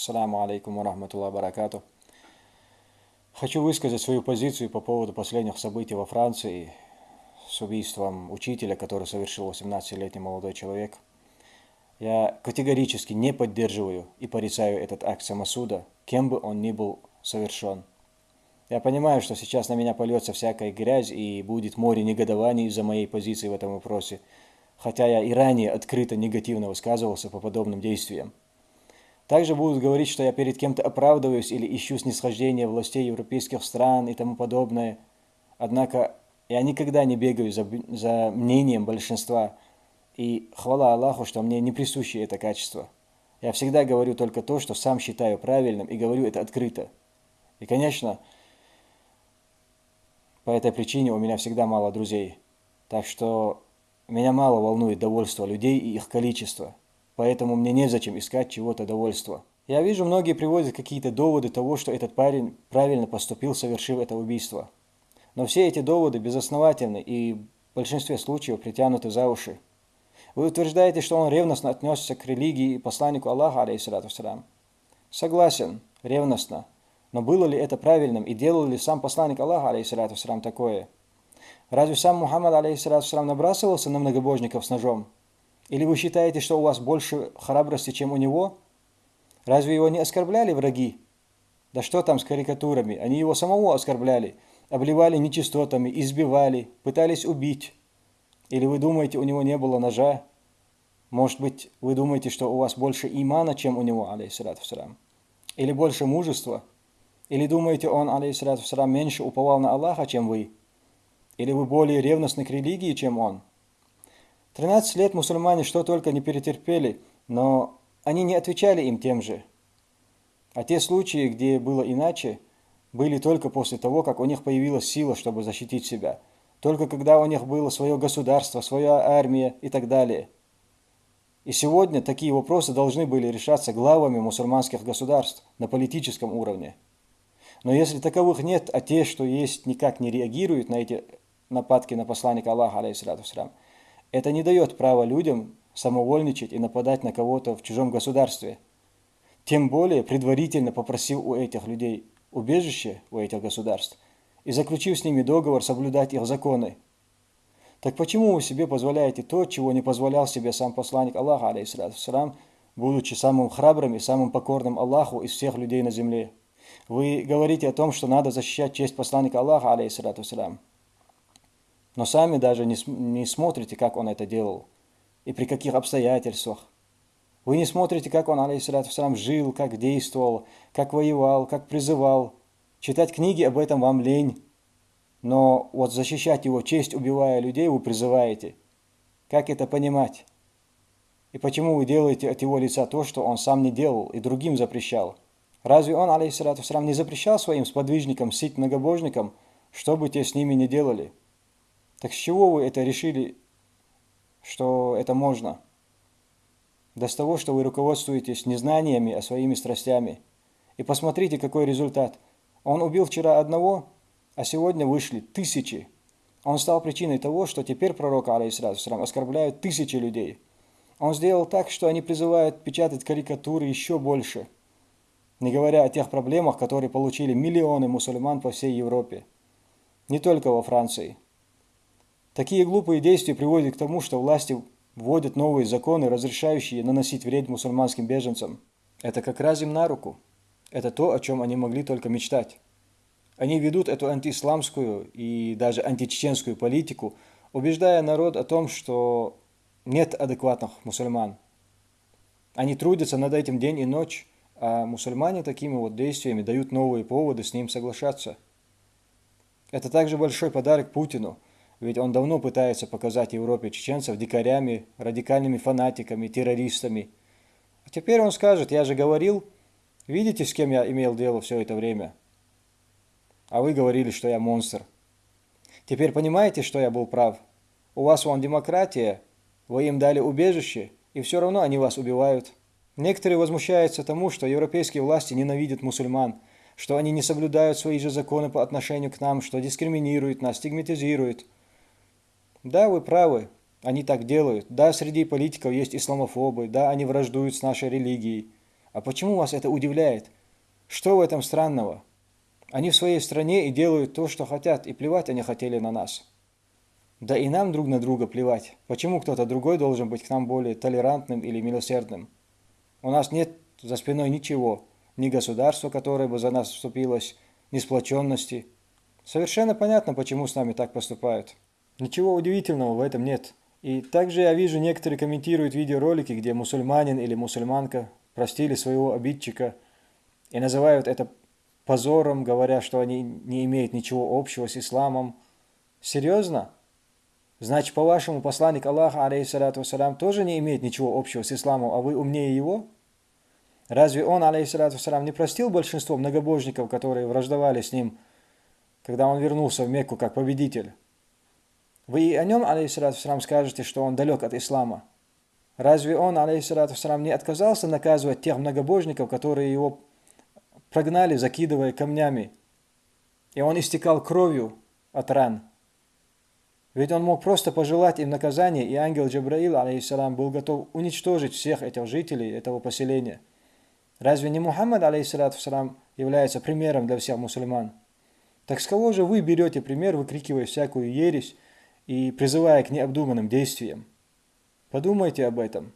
Ассаламу алейкум ва рахматуллах баракату. Хочу высказать свою позицию по поводу последних событий во Франции с убийством учителя, который совершил 18-летний молодой человек. Я категорически не поддерживаю и порицаю этот акт самосуда, кем бы он ни был совершен. Я понимаю, что сейчас на меня польется всякая грязь и будет море негодований из-за моей позиции в этом вопросе, хотя я и ранее открыто негативно высказывался по подобным действиям. Также будут говорить, что я перед кем-то оправдываюсь или ищу снисхождения властей европейских стран и тому подобное. Однако я никогда не бегаю за, за мнением большинства. И хвала Аллаху, что мне не присуще это качество. Я всегда говорю только то, что сам считаю правильным, и говорю это открыто. И, конечно, по этой причине у меня всегда мало друзей. Так что меня мало волнует довольство людей и их количество поэтому мне незачем искать чего-то довольства. Я вижу, многие приводят какие-то доводы того, что этот парень правильно поступил, совершив это убийство. Но все эти доводы безосновательны и в большинстве случаев притянуты за уши. Вы утверждаете, что он ревностно отнесся к религии и посланнику Аллаха, алейхиссалату Согласен, ревностно. Но было ли это правильным и делал ли сам посланник Аллаха, алейхиссалату такое? Разве сам Мухаммад, алейхиссалату набрасывался на многобожников с ножом? Или вы считаете, что у вас больше храбрости, чем у него? Разве его не оскорбляли враги? Да что там с карикатурами? Они его самого оскорбляли, обливали нечистотами, избивали, пытались убить. Или вы думаете, у него не было ножа? Может быть, вы думаете, что у вас больше имана, чем у него, алейхиссалату Или больше мужества? Или думаете, он, алейхиссалату меньше уповал на Аллаха, чем вы? Или вы более ревностны к религии, чем он? 13 лет мусульмане что только не перетерпели, но они не отвечали им тем же. А те случаи, где было иначе, были только после того, как у них появилась сила, чтобы защитить себя. Только когда у них было свое государство, своя армия и так далее. И сегодня такие вопросы должны были решаться главами мусульманских государств на политическом уровне. Но если таковых нет, а те, что есть, никак не реагируют на эти нападки на посланника Аллаха, алейхиссалату это не дает права людям самовольничать и нападать на кого-то в чужом государстве. Тем более предварительно попросив у этих людей убежище у этих государств и заключив с ними договор соблюдать их законы. Так почему вы себе позволяете то, чего не позволял себе сам посланник Аллаха, алейхиссалам, будучи самым храбрым и самым покорным Аллаху из всех людей на земле? Вы говорите о том, что надо защищать честь посланника Аллаха, алейхиссалам но сами даже не, не смотрите, как он это делал и при каких обстоятельствах. Вы не смотрите, как он, алейхиссалату жил, как действовал, как воевал, как призывал. Читать книги об этом вам лень. Но вот защищать его честь, убивая людей, вы призываете. Как это понимать? И почему вы делаете от его лица то, что он сам не делал и другим запрещал? Разве он, алейхиссалату не запрещал своим сподвижникам, сить многобожникам, что бы те с ними не делали? Так с чего вы это решили, что это можно? Да с того, что вы руководствуетесь незнаниями, а своими страстями. И посмотрите, какой результат. Он убил вчера одного, а сегодня вышли тысячи. Он стал причиной того, что теперь пророка, алейхиссалам, оскорбляют тысячи людей. Он сделал так, что они призывают печатать карикатуры еще больше, не говоря о тех проблемах, которые получили миллионы мусульман по всей Европе, не только во Франции. Такие глупые действия приводят к тому, что власти вводят новые законы, разрешающие наносить вред мусульманским беженцам. Это как раз им на руку. Это то, о чем они могли только мечтать. Они ведут эту антиисламскую и даже античеченскую политику, убеждая народ о том, что нет адекватных мусульман. Они трудятся над этим день и ночь, а мусульмане такими вот действиями дают новые поводы с ним соглашаться. Это также большой подарок Путину – ведь он давно пытается показать Европе чеченцев дикарями, радикальными фанатиками, террористами. А теперь он скажет, я же говорил, видите, с кем я имел дело все это время? А вы говорили, что я монстр. Теперь понимаете, что я был прав? У вас вон демократия, вы им дали убежище, и все равно они вас убивают. Некоторые возмущаются тому, что европейские власти ненавидят мусульман, что они не соблюдают свои же законы по отношению к нам, что дискриминируют нас, стигматизируют – да, вы правы, они так делают. Да, среди политиков есть исламофобы, да, они враждуют с нашей религией. А почему вас это удивляет? Что в этом странного? Они в своей стране и делают то, что хотят, и плевать они хотели на нас. Да и нам друг на друга плевать. Почему кто-то другой должен быть к нам более толерантным или милосердным? У нас нет за спиной ничего, ни государства, которое бы за нас вступилось, ни сплоченности. Совершенно понятно, почему с нами так поступают. Ничего удивительного в этом нет. И также я вижу, некоторые комментируют видеоролики, где мусульманин или мусульманка простили своего обидчика и называют это позором, говоря, что они не имеют ничего общего с исламом. Серьезно? Значит, по-вашему, посланник Аллаха, алейхиссалату вассалям, тоже не имеет ничего общего с исламом, а вы умнее его? Разве он, алейхиссалату вассалям, не простил большинство многобожников, которые враждовали с ним, когда он вернулся в Мекку как победитель? Вы о нем, алейхиссалату скажете, что он далек от ислама. Разве он, алейхиссалату не отказался наказывать тех многобожников, которые его прогнали, закидывая камнями, и он истекал кровью от ран? Ведь он мог просто пожелать им наказания, и ангел Джабраил, алейхиссалам, был готов уничтожить всех этих жителей этого поселения. Разве не Мухаммад, алейхиссалам, является примером для всех мусульман? Так с кого же вы берете пример, выкрикивая всякую ересь и призывая к необдуманным действиям? Подумайте об этом.